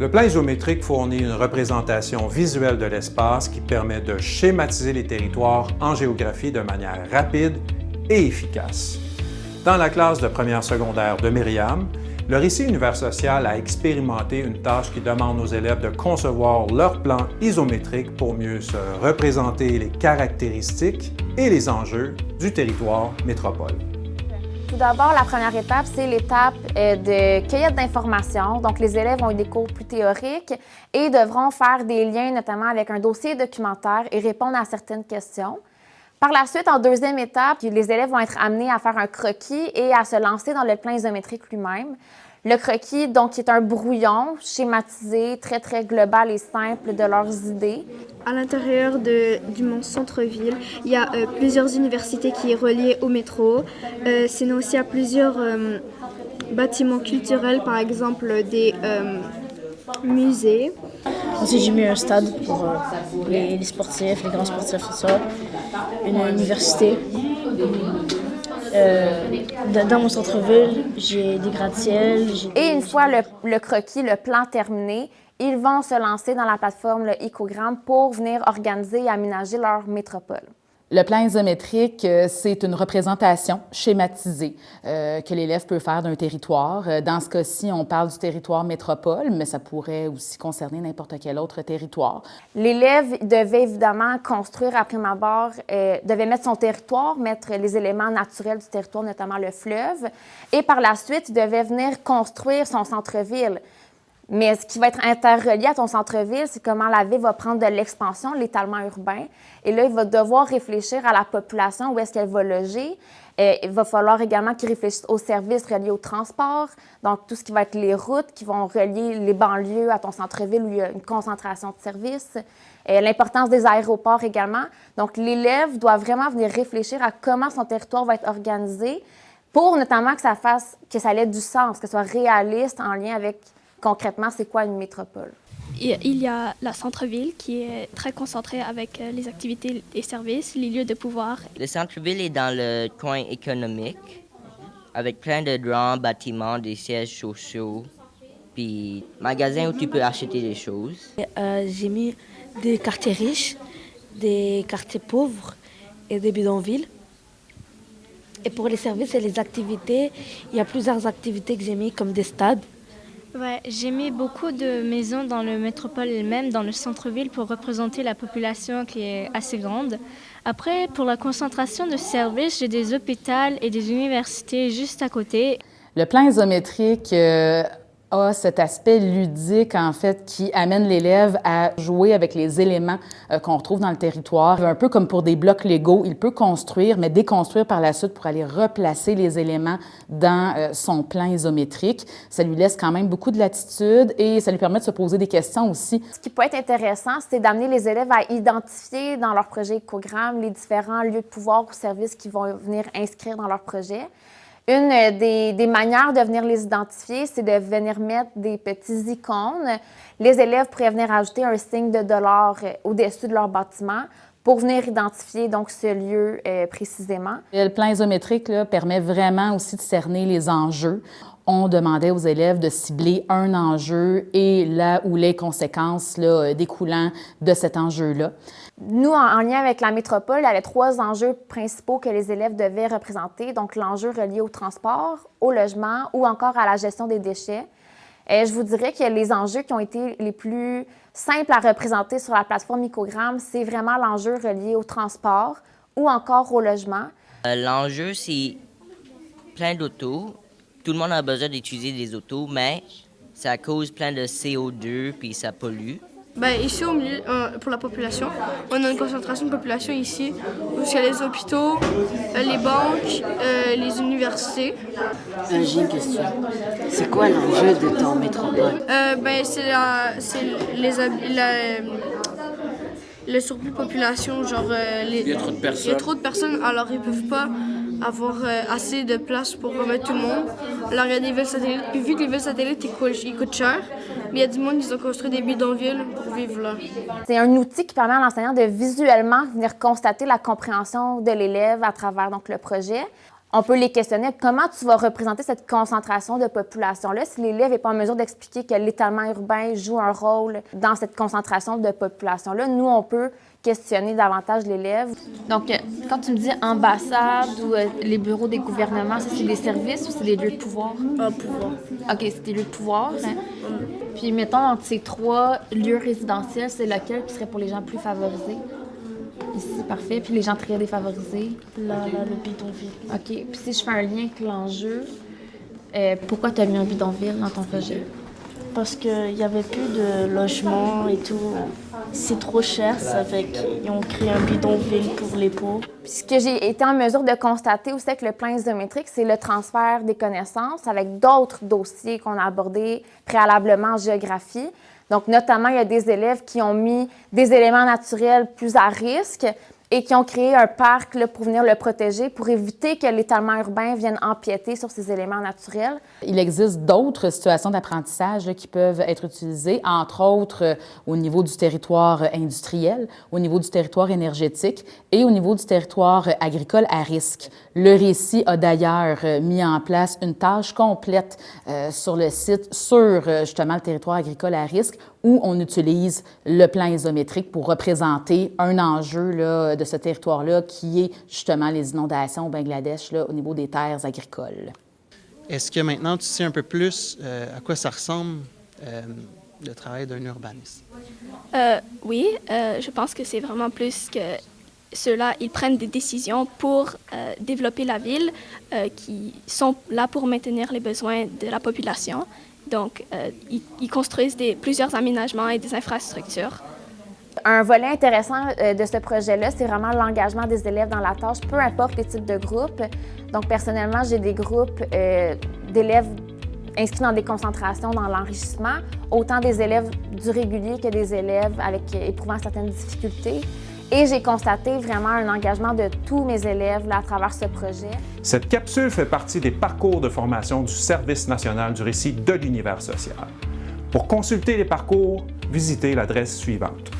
Le plan isométrique fournit une représentation visuelle de l'espace qui permet de schématiser les territoires en géographie de manière rapide et efficace. Dans la classe de première secondaire de Myriam, le récit Univers social a expérimenté une tâche qui demande aux élèves de concevoir leur plan isométrique pour mieux se représenter les caractéristiques et les enjeux du territoire métropole. Tout d'abord, la première étape, c'est l'étape euh, de cueillette d'informations. Donc, les élèves ont eu des cours plus théoriques et devront faire des liens, notamment avec un dossier documentaire et répondre à certaines questions. Par la suite, en deuxième étape, les élèves vont être amenés à faire un croquis et à se lancer dans le plan isométrique lui-même. Le croquis, donc, est un brouillon schématisé, très, très global et simple de leurs idées. À l'intérieur du Mont Centre-Ville, il y a euh, plusieurs universités qui sont reliées au métro. Euh, sinon aussi, il y a plusieurs euh, bâtiments culturels, par exemple des musées. Ensuite, j'ai mis un stade pour les, les, sportifs, les grands sportifs, tout ça. Une université. Euh, dans mon centre-ville, j'ai des gratte-ciels. Et une fois le, le, croquis, le plan terminé, ils vont se lancer dans la plateforme le Icogramme pour venir organiser et aménager leur métropole. Le plan isométrique, euh, c'est une représentation schématisée euh, que l'élève peut faire d'un territoire. Euh, dans ce cas-ci, on parle du territoire métropole, mais ça pourrait aussi concerner n'importe quel autre territoire. L'élève devait évidemment construire à prime abord, devait mettre son territoire, mettre les éléments naturels du territoire, notamment le fleuve, et par la suite, devait venir construire son centre-ville. Mais ce qui va être interrelié à ton centre-ville, c'est comment la ville va prendre de l'expansion, l'étalement urbain. Et là, il va devoir réfléchir à la population, où est-ce qu'elle va loger. Et il va falloir également qu'il réfléchisse aux services reliés au transport, donc tout ce qui va être les routes qui vont relier les banlieues à ton centre-ville où il y a une concentration de services. L'importance des aéroports également. Donc, l'élève doit vraiment venir réfléchir à comment son territoire va être organisé pour notamment que ça fasse, que ça ait du sens, que ce soit réaliste en lien avec concrètement, c'est quoi une métropole? Il y a la centre-ville qui est très concentrée avec euh, les activités et services, les lieux de pouvoir. Le centre-ville est dans le coin économique, avec plein de grands bâtiments, des sièges sociaux, puis magasins où tu peux acheter des choses. Euh, J'ai mis des quartiers riches, des quartiers pauvres et des bidonvilles. Et pour les services et les activités, il y a plusieurs activités que j'ai mis, comme des stades. J'ai mis beaucoup de maisons dans le métropole elle-même, dans le centre-ville, pour représenter la population qui est assez grande. Après, pour la concentration de services, j'ai des hôpitaux et des universités juste à côté. Le plan isométrique euh, a cet aspect ludique, en fait, qui amène l'élève à jouer avec les éléments euh, qu'on retrouve dans le territoire. Un peu comme pour des blocs Lego, il peut construire, mais déconstruire par la suite pour aller replacer les éléments dans euh, son plan isométrique. Ça lui laisse quand même beaucoup de latitude et ça lui permet de se poser des questions aussi. Ce qui peut être intéressant, c'est d'amener les élèves à identifier dans leur projet écogramme les différents lieux de pouvoir ou services qui vont venir inscrire dans leur projet. Une des, des, manières de venir les identifier, c'est de venir mettre des petits icônes. Les élèves pourraient venir ajouter un signe de dollar euh, au-dessus de leur bâtiment pour venir identifier donc ce lieu euh, précisément. Le plan isométrique permet vraiment aussi de cerner les enjeux. On demandait aux élèves de cibler un enjeu et là où les conséquences là, découlant de cet enjeu-là. Nous, en, lien avec la métropole, il y avait trois enjeux principaux que les élèves devaient représenter. Donc, l'enjeu relié au transport, au logement ou encore à la gestion des déchets. Et je vous dirais que les enjeux qui ont été les plus simples à représenter sur la plateforme Icogramme, c'est vraiment l'enjeu relié au transport ou encore au logement. Euh, l'enjeu, c'est plein d'autos. Tout le monde a besoin d'utiliser des autos, mais ça cause plein de CO2 puis ça pollue. Ben, ici, au milieu, euh, pour la population, on a une concentration de population ici, où il y a les hôpitaux, euh, les banques, euh, les universités. J'ai une question. C'est quoi l'enjeu de ton métropole? ben, c'est les, la, le surplus de population, genre... Les, il y a trop de personnes. Il y a trop de personnes, alors ils peuvent pas avoir assez de place pour remettre tout le monde. Alors il y a des villes satellites, puis vu que les villes satellites ils coûtent, ils coûtent cher, mais il y a du monde qui ont construit des bidonvilles pour vivre là. C'est un outil qui permet à l'enseignant de visuellement venir constater la compréhension de l'élève à travers donc, le projet. on peut les questionner. Comment tu vas représenter cette concentration de population-là si l'élève n'est pas en mesure d'expliquer que l'étalement urbain joue un rôle dans cette concentration de population-là? Nous, on peut questionner davantage l'élève. Donc, euh, quand tu me dis ambassade ou euh, les bureaux des gouvernements, ça, c'est des services ou c'est des lieux de pouvoir? Un pouvoir. OK, c'est des lieux de pouvoir. hein? Puis, mettons, entre ces trois lieux résidentiels, c'est lequel qui serait pour les gens plus favorisés? Ici, parfait. Puis les gens très défavorisés? Là, là, le bidonville. OK. Puis si je fais un lien avec l'enjeu, euh, pourquoi tu as mis un bidonville dans ton projet? Parce qu'il n'y avait plus de logement et tout. C'est trop cher, ça fait qu'ils ont créé un bidonville pour les pauvres. Puis ce que j'ai été en mesure de constater aussi avec le plan isométrique, c'est le transfert des connaissances avec d'autres dossiers qu'on a abordés préalablement en géographie. Donc, notamment, il y a des élèves qui ont mis des éléments naturels plus à risque et qui ont créé un parc là, pour venir le protéger, pour éviter que l'étalement urbain vienne empiéter sur ces éléments naturels. Il existe d'autres situations d'apprentissage qui peuvent être utilisées, entre autres euh, au niveau du territoire euh, industriel, au niveau du territoire énergétique et au niveau du territoire euh, agricole à risque. Le récit a d'ailleurs mis en place une tâche complète sur le site sur justement le territoire agricole à risque où on utilise le plan isométrique pour représenter un enjeu là, de ce territoire-là qui est justement les inondations au Bangladesh là, au niveau des terres agricoles. Est-ce que maintenant tu sais un peu plus euh, à quoi ça ressemble euh, le travail d'un urbaniste? Euh, oui, euh, je pense que c'est vraiment plus que ceux-là, ils prennent des décisions pour euh, développer la ville, euh, qui sont là pour maintenir les besoins de la population. Donc, euh, ils, ils construisent des, plusieurs aménagements et des infrastructures. Un volet intéressant euh, de ce projet-là, c'est vraiment l'engagement des élèves dans la tâche, peu importe les types de groupes. Donc, personnellement, j'ai des groupes euh, d'élèves inscrits dans des concentrations dans l'enrichissement, autant des élèves du régulier que des élèves avec euh, éprouvant certaines difficultés. Et j'ai constaté vraiment un engagement de tous mes élèves à travers ce projet. Cette capsule fait partie des parcours de formation du Service national du récit de l'univers social. Pour consulter les parcours, visitez l'adresse suivante